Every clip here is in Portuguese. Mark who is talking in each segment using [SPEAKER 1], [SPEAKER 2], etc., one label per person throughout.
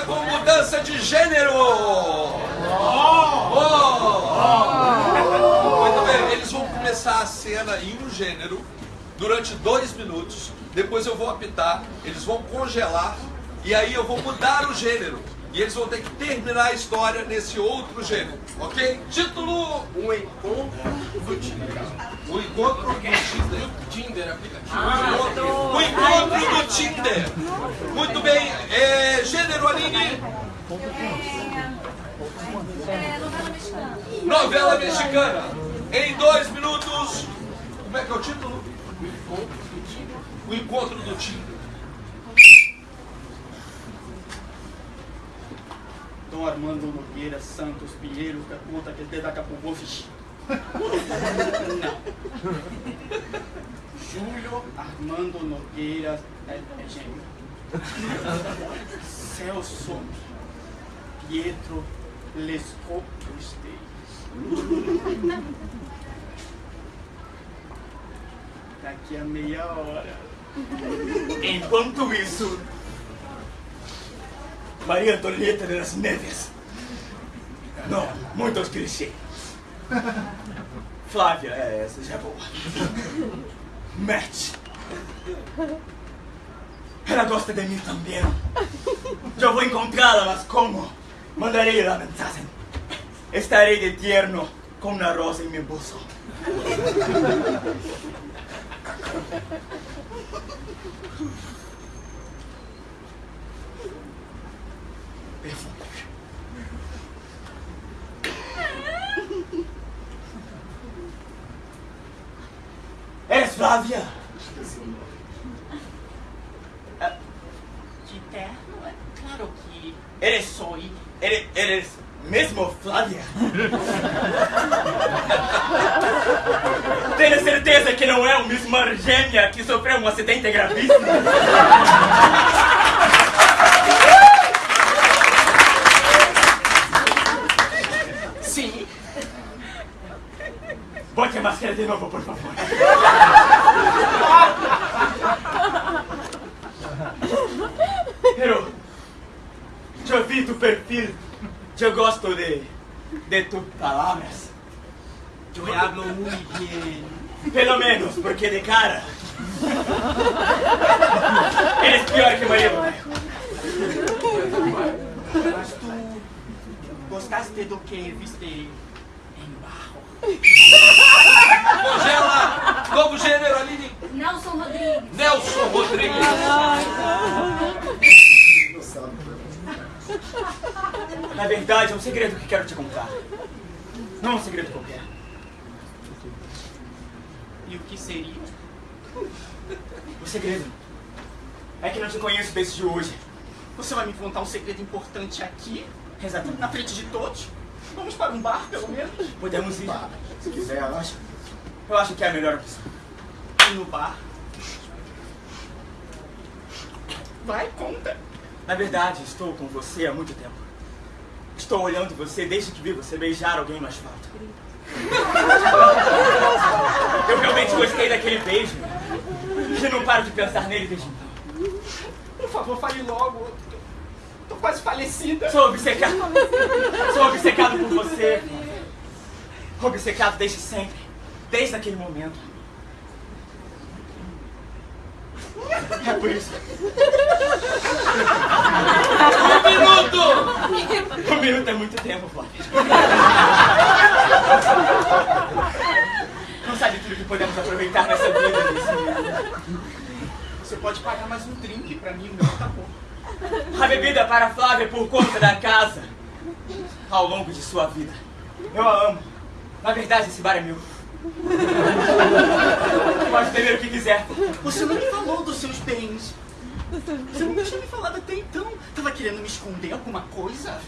[SPEAKER 1] com mudança de gênero! Oh! Muito bem, eles vão começar a cena em um gênero durante dois minutos. Depois eu vou apitar, eles vão congelar e aí eu vou mudar o gênero. E eles vão ter que terminar a história nesse outro gênero, ok? Título:
[SPEAKER 2] Um encontro do Tinder.
[SPEAKER 1] O encontro do Tinder.
[SPEAKER 2] Tinder, aplicativo.
[SPEAKER 1] O encontro, o encontro do Tinder. Muito bem. É, gênero, Aline?
[SPEAKER 3] É, novela mexicana.
[SPEAKER 1] Novela mexicana. Em dois minutos. Como é que é o título? O encontro do Tinder.
[SPEAKER 4] Dom Armando Nogueira Santos Pinheiro, que conta que te daqui a pouco fiz. Não. Júlio Armando Nogueira é, é gêmeo. Celso Pietro Lescaut Esteves. Daqui a meia hora. Enquanto isso, Maria Antonieta de las Neves. Não, muitos clichês. Flávia, é, essa já é boa. Matt. Ela gosta de mim também. Eu vou encontrá-la, mas como? Mandarei la mensagem. Estarei de tierno com uma rosa em meu bolso. Perfume. Eres Flávia? Ah, De terno? É claro que eres soy. Eres, eres mesmo Flávia? Tenho certeza que não é uma irmã gêmea que sofreu um acidente gravíssimo?
[SPEAKER 2] Sim.
[SPEAKER 4] Bote a máscara de novo, por favor. Pero, eu tu. Eu gosto de, de tus palavras. Eu hablo muito bem. Pelo menos, porque de cara. Eres pior que Maria. Mas tu gostaste do que viste em barro?
[SPEAKER 1] Congela. Novo gênero, Aline.
[SPEAKER 3] Nelson
[SPEAKER 4] Na verdade, é um segredo que quero te contar. Não é um segredo qualquer.
[SPEAKER 2] E o que seria?
[SPEAKER 4] O segredo é que não te conheço desde hoje.
[SPEAKER 2] Você vai me contar um segredo importante aqui?
[SPEAKER 4] Exatamente.
[SPEAKER 2] Na frente de todos? Vamos para um bar, pelo menos?
[SPEAKER 4] Podemos ir, se quiser, eu acho. Eu acho que é a melhor opção.
[SPEAKER 2] E no bar? Vai, conta.
[SPEAKER 4] Na verdade, estou com você há muito tempo. Estou olhando você desde que vi você beijar alguém no asfalto. Eu realmente gostei daquele beijo. E não paro de pensar nele desde então.
[SPEAKER 2] Por favor, fale logo. Tô quase falecida.
[SPEAKER 4] Sou obcecado. Sou obcecado por você. Obcecado desde sempre. Desde aquele momento. É por isso.
[SPEAKER 1] Um minuto.
[SPEAKER 4] Um minuto é muito tempo, Flávia. Não sabe tudo que podemos aproveitar nessa vida nesse minuto.
[SPEAKER 2] Você pode pagar mais um drink pra mim, o meu tá bom.
[SPEAKER 4] A bebida para a Flávia por conta da casa. Ao longo de sua vida. Eu a amo. Na verdade, esse bar é meu. Pode beber o que quiser.
[SPEAKER 2] Você não me falou dos seus bens. Você não tinha me falado até então. Tava querendo me esconder alguma coisa?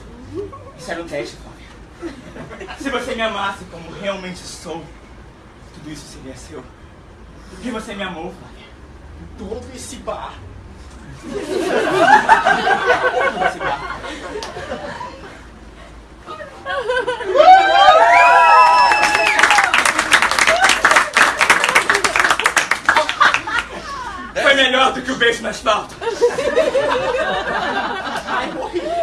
[SPEAKER 4] Isso era um teste, Flávia. Se você me amasse como realmente sou, tudo isso seria seu. Porque você me amou, Flávia.
[SPEAKER 2] Todo esse bar.
[SPEAKER 4] melhor do que o beijo na espalda. Ai, morri.